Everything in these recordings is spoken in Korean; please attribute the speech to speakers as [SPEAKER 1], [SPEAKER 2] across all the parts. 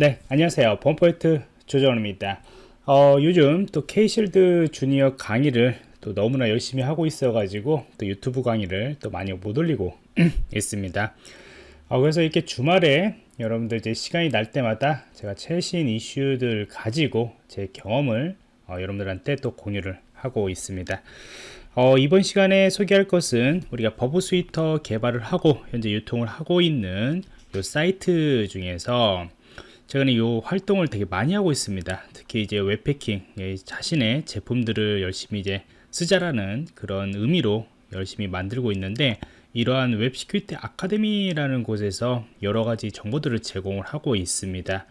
[SPEAKER 1] 네 안녕하세요. 범포인트 조정원입니다. 어, 요즘 또 K실드 주니어 강의를 또 너무나 열심히 하고 있어 가지고 또 유튜브 강의를 또 많이 못 올리고 있습니다. 어, 그래서 이렇게 주말에 여러분들 이제 시간이 날 때마다 제가 최신 이슈들 가지고 제 경험을 어, 여러분들한테 또 공유를 하고 있습니다. 어, 이번 시간에 소개할 것은 우리가 버브 스위터 개발을 하고 현재 유통을 하고 있는 요 사이트 중에서 최근에 이 활동을 되게 많이 하고 있습니다. 특히 이제 웹 해킹, 예, 자신의 제품들을 열심히 이제 쓰자라는 그런 의미로 열심히 만들고 있는데 이러한 Web Security Academy라는 곳에서 여러 가지 정보들을 제공을 하고 있습니다.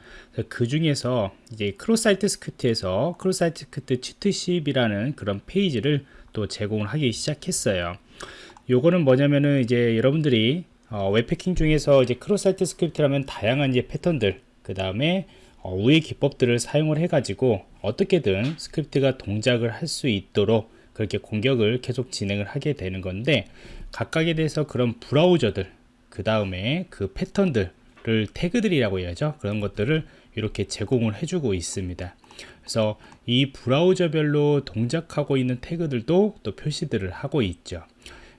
[SPEAKER 1] 그 중에서 이제 cross-site script에서 cross-site script cheat sheet이라는 그런 페이지를 또 제공을 하기 시작했어요. 요거는 뭐냐면은 이제 여러분들이 어, 웹 해킹 중에서 이제 cross-site script라면 다양한 이제 패턴들 그 다음에 어, 우회 기법들을 사용을 해 가지고 어떻게든 스크립트가 동작을 할 수 있도록 그렇게 공격을 계속 진행을 하게 되는 건데 각각에 대해서 그런 브라우저들 그 다음에 그 패턴들을 태그들이라고 해야죠. 그런 것들을 이렇게 제공을 해주고 있습니다. 그래서 이 브라우저별로 동작하고 있는 태그들도 또 표시들을 하고 있죠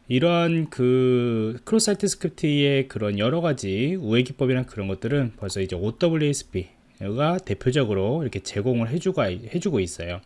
[SPEAKER 1] 이러한 그 cross-site script의 그런 여러 가지 우회 기법이나 그런 것들은 벌써 이제 OWASP가 대표적으로 이렇게 제공을 해주고, 해주고 있어요.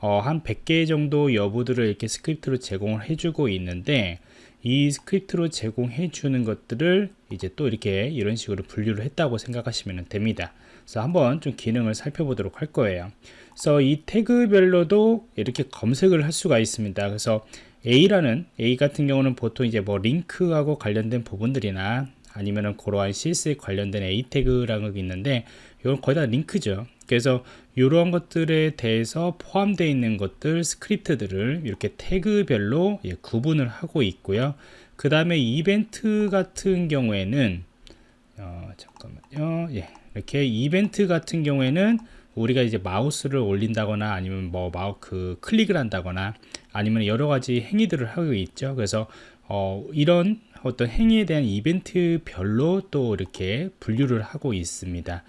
[SPEAKER 1] 어, 한 100개 정도 여부들을 이렇게 스크립트로 제공을 해주고 있는데 이 스크립트로 제공해 주는 것들을 이제 또 이렇게 이런 식으로 분류를 했다고 생각하시면 됩니다. 그래서 한번 좀 기능을 살펴보도록 할 거예요. 그래서 이 태그별로도 이렇게 검색을 할 수가 있습니다. 그래서 A라는 A 같은 경우는 보통 이제 뭐 링크하고 관련된 부분들이나 아니면은 그러한 CS에 관련된 A 태그라는 게 있는데 이건 거의 다 링크죠. 그래서 이러한 것들에 대해서 포함되어 있는 것들 스크립트들을 이렇게 태그별로 예, 구분을 하고 있고요. 그 다음에 이벤트 같은 경우에는 어, 잠깐만요. 예, 이렇게 이벤트 같은 경우에는 우리가 이제 마우스를 올린다거나 아니면 뭐 마우 그 클릭을 한다거나 아니면 여러 가지 행위들을 하고 있죠. 그래서 어, 이런 어떤 행위에 대한 이벤트별로 또 이렇게 분류를 하고 있습니다.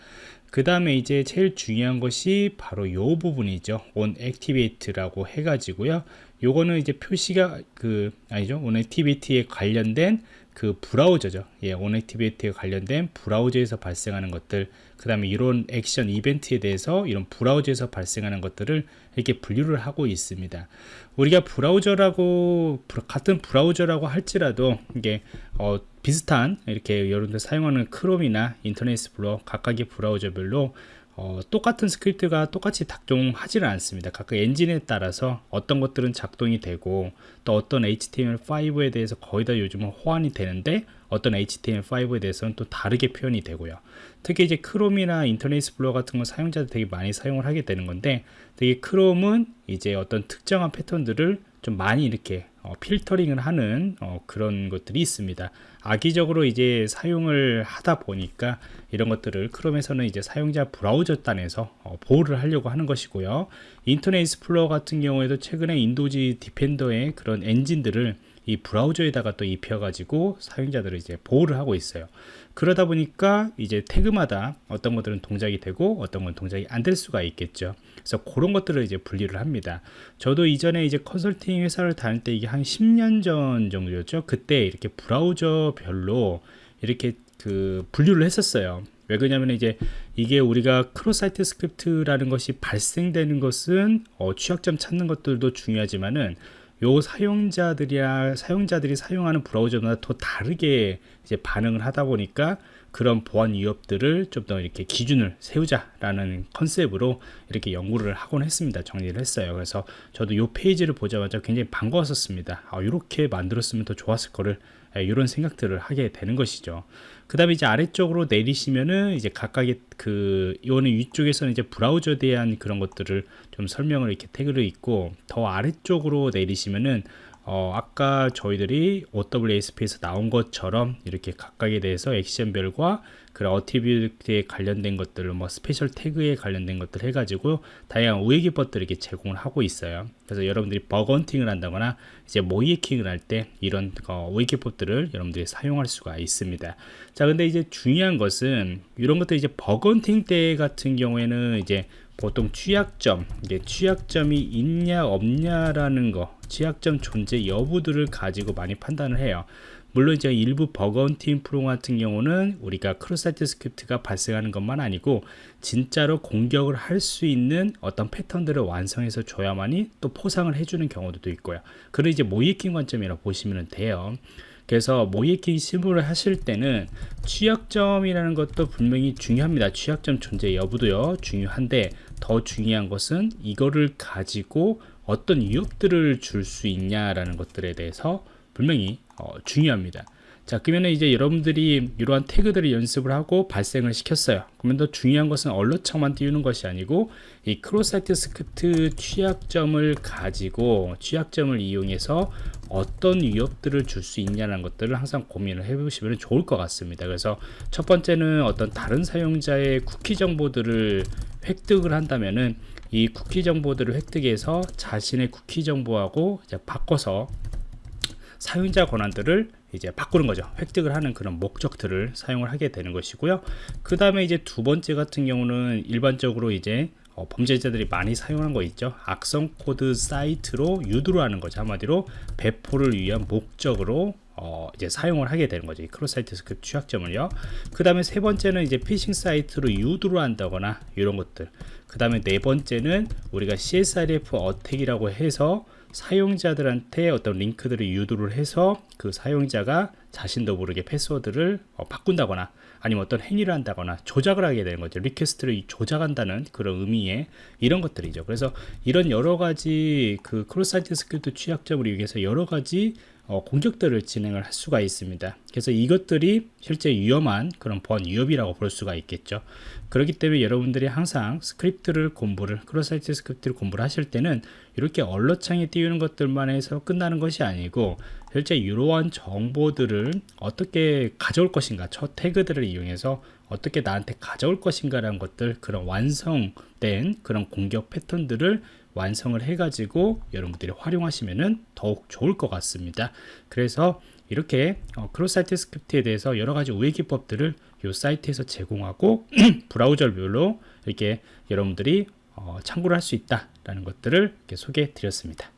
[SPEAKER 1] 그 다음에 이제 제일 중요한 것이 바로 이 부분이죠. on activate라고 해가지고요. 요거는 이제 표시가 그 아니죠. on activate에 관련된 그 브라우저죠. 예, 온액티비티에 관련된 브라우저에서 발생하는 것들, 그 다음에 이런 액션 이벤트에 대해서 이런 브라우저에서 발생하는 것들을 이렇게 분류를 하고 있습니다. 우리가 브라우저라고 같은 브라우저라고 할지라도 이게 어, 비슷한 이렇게 여러분들 사용하는 크롬이나 인터넷 익스플로러 각각의 브라우저별로 어, 똑같은 스크립트가 똑같이 작동하지는 않습니다. 각각 엔진에 따라서 어떤 것들은 작동이 되고 또 어떤 HTML5에 대해서 거의 다 요즘은 호환이 되는데 어떤 HTML5에 대해서는 또 다르게 표현이 되고요. 특히 이제 크롬이나 인터넷 익스플로러 같은 거 사용자들 되게 많이 사용을 하게 되는 건데 되게 크롬은 이제 어떤 특정한 패턴들을 좀 많이 이렇게 어, 필터링을 하는 어, 그런 것들이 있습니다. 악의적으로 이제 사용을 하다 보니까 이런 것들을 크롬에서는 이제 사용자 브라우저 단에서 어, 보호를 하려고 하는 것이고요. 인터넷 익스플로러 같은 경우에도 최근에 Windows Defender의 그런 엔진들을 이 브라우저에다가 또 입혀가지고 사용자들을 이제 보호를 하고 있어요. 그러다 보니까 이제 태그마다 어떤 것들은 동작이 되고 어떤 건 동작이 안 될 수가 있겠죠. 그래서 그런 것들을 이제 분리를 합니다. 저도 이전에 이제 컨설팅 회사를 다닐 때 이게 한 10년 전 정도였죠. 그때 이렇게 브라우저별로 이렇게 그 분류를 했었어요. 왜 그러냐면 이제 이게 우리가 cross-site script라는 것이 발생되는 것은 어, 취약점 찾는 것들도 중요하지만은 요 사용자들이야 사용자들이 사용하는 브라우저마다 더 다르게 이제 반응을 하다 보니까 그런 보안 위협들을 좀 더 이렇게 기준을 세우자라는 컨셉으로 이렇게 연구를 하곤 했습니다. 정리를 했어요. 그래서 저도 이 페이지를 보자마자 굉장히 반가웠었습니다. 아, 이렇게 만들었으면 더 좋았을 거를 이런 예, 생각들을 하게 되는 것이죠. 그 다음에 이제 아래쪽으로 내리시면은 이제 각각의 그 이거는 위쪽에서는 이제 브라우저에 대한 그런 것들을 좀 설명을 이렇게 태그를 있고 더 아래쪽으로 내리시면은 어, 아까 저희들이 OWASP에서 나온 것처럼 이렇게 각각에 대해서 액션별과 그런 activity에 관련된 것들을 뭐 special 태그에 관련된 것들 해가지고 다양한 우회 기법들을 이렇게 제공을 하고 있어요. 그래서 여러분들이 bug hunting을 한다거나 이제 모의해킹을 할 때 이런 어, 우회 기법들을 여러분들이 사용할 수가 있습니다. 자, 근데 이제 중요한 것은 이런 것들 이제 bug hunting 때 같은 경우에는 이제 보통 취약점, 이게 취약점이 있냐 없냐라는 거, 취약점 존재 여부들을 가지고 많이 판단을 해요. 물론 이제 일부 bug hunting 프로 같은 경우는 우리가 cross-site script가 발생하는 것만 아니고 진짜로 공격을 할 수 있는 어떤 패턴들을 완성해서 줘야만이 또 포상을 해주는 경우도 있고요. 그걸 이제 모의해킹 관점이라고 보시면 돼요. 그래서 모의해킹 실무를 하실 때는 취약점이라는 것도 분명히 중요합니다. 취약점 존재 여부도요 중요한데 더 중요한 것은 이거를 가지고 어떤 위협들을 줄 수 있냐라는 것들에 대해서 분명히 어, 중요합니다. 자 그러면 이제 여러분들이 이러한 태그들을 연습을 하고 발생을 시켰어요. 그러면 더 중요한 것은 alert창만 띄우는 것이 아니고 이 cross-site script 취약점을 가지고 취약점을 이용해서 어떤 위협들을 줄 수 있냐는 것들을 항상 고민을 해보시면 좋을 것 같습니다. 그래서 첫 번째는 어떤 다른 사용자의 쿠키 정보들을 획득을 한다면은 이 쿠키 정보들을 획득해서 자신의 쿠키 정보하고 바꿔서 사용자 권한들을 이제 바꾸는 거죠. 획득을 하는 그런 목적들을 사용을 하게 되는 것이고요. 그 다음에 이제 두 번째 같은 경우는 일반적으로 이제 어, 범죄자들이 많이 사용한 거 있죠. 악성 코드 사이트로 유도를 하는 거죠. 한마디로 배포를 위한 목적으로 어, 이제 사용을 하게 되는 거죠. 이 cross-site script 취약점을요. 그 다음에 세 번째는 이제 피싱 사이트로 유도를 한다거나 이런 것들. 그 다음에 네 번째는 우리가 CSRF 어택이라고 해서 사용자들한테 어떤 링크들을 유도를 해서 그 사용자가 자신도 모르게 패스워드를 어, 바꾼다거나 아니면 어떤 행위를 한다거나 조작을 하게 되는 거죠. request를 조작한다는 그런 의미의 이런 것들이죠. 그래서 이런 여러 가지 그 cross-site script 취약점을 이용해서 여러 가지 어, 공격들을 진행을 할 수가 있습니다. 그래서 이것들이 실제 위험한 그런 보안 위협이라고 볼 수가 있겠죠. 그렇기 때문에 여러분들이 항상 스크립트를 공부를 cross-site script를 공부를 하실 때는 이렇게 alert창에 띄우는 것들만 해서 끝나는 것이 아니고 실제 이러한 정보들을 어떻게 가져올 것인가 첫 태그들을 이용해서 어떻게 나한테 가져올 것인가 라는 것들 그런 완성된 그런 공격 패턴들을 완성을 해가지고 여러분들이 활용하시면 더욱 좋을 것 같습니다. 그래서 이렇게 어, cross-site script에 대해서 여러 가지 우회 기법들을 이 사이트에서 제공하고 브라우저별로 이렇게 여러분들이 어, 참고를 할 수 있다라는 것들을 소개해 드렸습니다.